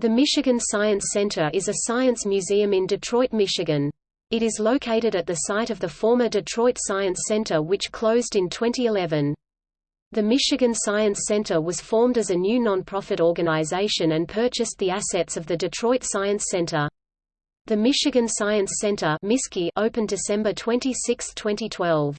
The Michigan Science Center is a science museum in Detroit, Michigan. It is located at the site of the former Detroit Science Center which closed in 2011. The Michigan Science Center was formed as a new nonprofit organization and purchased the assets of the Detroit Science Center. The Michigan Science Center opened December 26, 2012.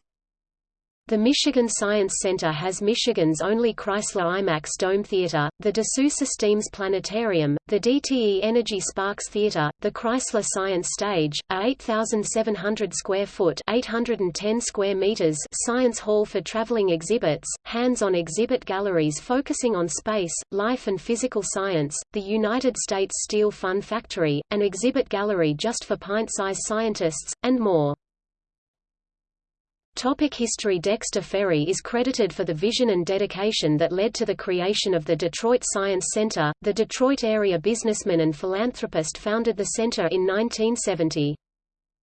The Michigan Science Center has Michigan's only Chrysler IMAX Dome Theater, the Dassault Systèmes Planetarium, the DTE Energy Sparks Theater, the Chrysler Science Stage, a 8,700 square foot (810 square meters) science hall for traveling exhibits, hands-on exhibit galleries focusing on space, life and physical science, the United States Steel Fun Factory, an exhibit gallery just for pint-sized scientists, and more. Topic history Dexter Ferry is credited for the vision and dedication that led to the creation of the Detroit Science Center. The Detroit area businessman and philanthropist founded the center in 1970.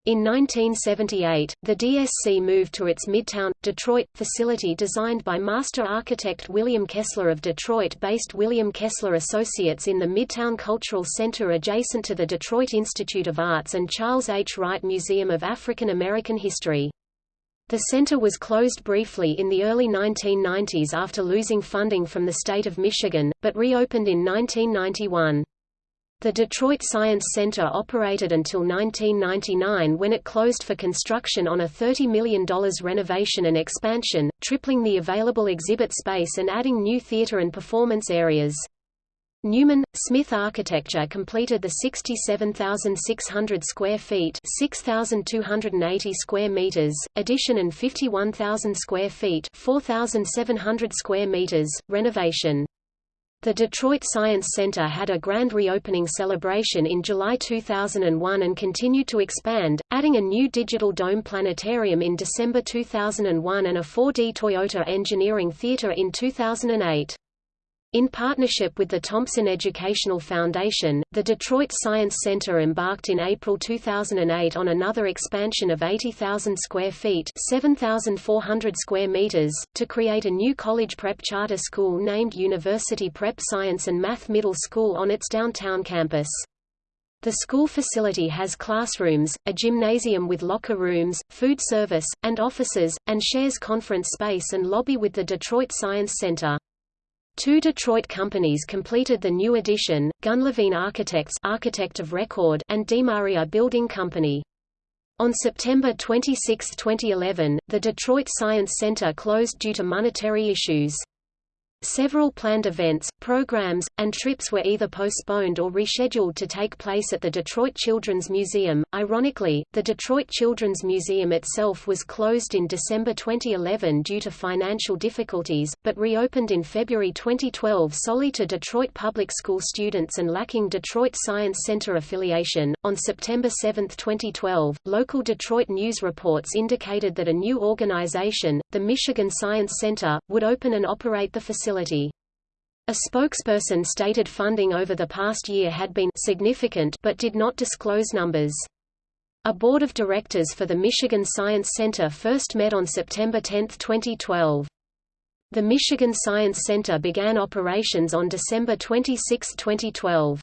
In 1978, the DSC moved to its Midtown, Detroit, facility designed by master architect William Kessler of Detroit-based William Kessler Associates in the Midtown Cultural Center adjacent to the Detroit Institute of Arts and Charles H. Wright Museum of African American History. The center was closed briefly in the early 1990s after losing funding from the state of Michigan, but reopened in 1991. The Detroit Science Center operated until 1999 when it closed for construction on a $30 million renovation and expansion, tripling the available exhibit space and adding new theater and performance areas. Neumann, Smith Architecture completed the 67,600 square feet 6,280 square meters, addition and 51,000 square feet 4,700 square meters, renovation. The Detroit Science Center had a grand reopening celebration in July 2001 and continued to expand, adding a new digital dome planetarium in December 2001 and a 4D Toyota Engineering Theater in 2008. In partnership with the Thompson Educational Foundation, the Detroit Science Center embarked in April 2008 on another expansion of 80,000 square feet 7,400 square meters, to create a new college prep charter school named University Prep Science and Math Middle School on its downtown campus. The school facility has classrooms, a gymnasium with locker rooms, food service, and offices, and shares conference space and lobby with the Detroit Science Center. Two Detroit companies completed the new addition, Gunn Levine Architects architect of record and DeMaria Building Company. On September 26, 2011, the Detroit Science Center closed due to monetary issues. Several planned events, programs, and trips were either postponed or rescheduled to take place at the Detroit Children's Museum. Ironically, the Detroit Children's Museum itself was closed in December 2011 due to financial difficulties, but reopened in February 2012 solely to Detroit public school students and lacking Detroit Science Center affiliation. On September 7, 2012, local Detroit news reports indicated that a new organization, the Michigan Science Center, would open and operate the facility facility. A spokesperson stated funding over the past year had been significant but did not disclose numbers. A board of directors for the Michigan Science Center first met on September 10, 2012. The Michigan Science Center began operations on December 26, 2012.